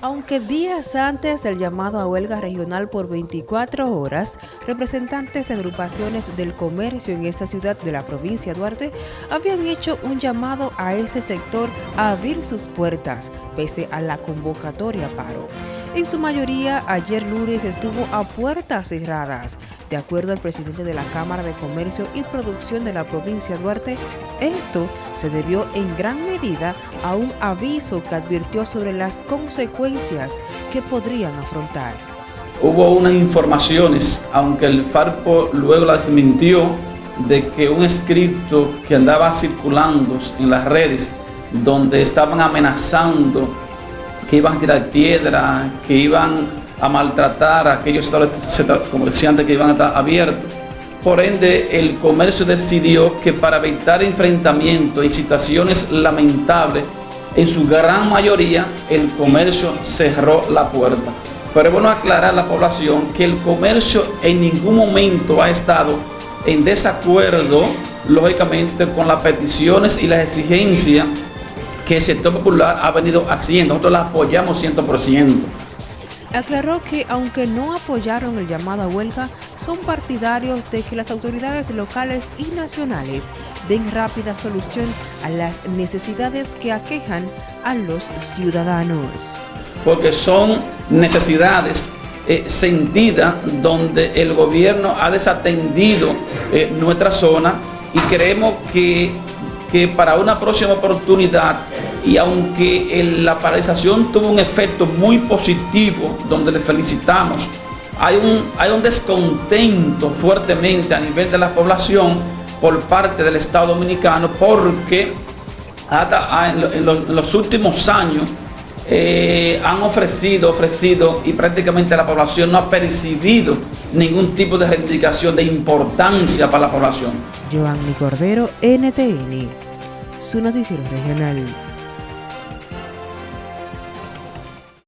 Aunque días antes del llamado a huelga regional por 24 horas, representantes de agrupaciones del comercio en esta ciudad de la provincia de Duarte habían hecho un llamado a este sector a abrir sus puertas, pese a la convocatoria paro. En su mayoría, ayer lunes estuvo a puertas cerradas. De acuerdo al presidente de la Cámara de Comercio y Producción de la provincia Duarte, esto se debió en gran medida a un aviso que advirtió sobre las consecuencias que podrían afrontar. Hubo unas informaciones, aunque el Farpo luego las desmintió, de que un escrito que andaba circulando en las redes donde estaban amenazando que iban a tirar piedra, que iban a maltratar a aquellos comerciantes que iban a estar abiertos. Por ende, el comercio decidió que para evitar enfrentamientos y situaciones lamentables, en su gran mayoría el comercio cerró la puerta. Pero es bueno aclarar a la población que el comercio en ningún momento ha estado en desacuerdo, lógicamente, con las peticiones y las exigencias que el sector popular ha venido haciendo. Nosotros la apoyamos 100%. Aclaró que aunque no apoyaron el llamado a huelga, son partidarios de que las autoridades locales y nacionales den rápida solución a las necesidades que aquejan a los ciudadanos. Porque son necesidades eh, sentidas donde el gobierno ha desatendido eh, nuestra zona y creemos que que para una próxima oportunidad y aunque la paralización tuvo un efecto muy positivo donde le felicitamos, hay un, hay un descontento fuertemente a nivel de la población por parte del Estado Dominicano porque hasta en, los, últimos años eh, han ofrecido, ofrecido y prácticamente la población no ha percibido ningún tipo de reivindicación de importancia para la población. Joanny Cordero, NTN, su noticiero regional.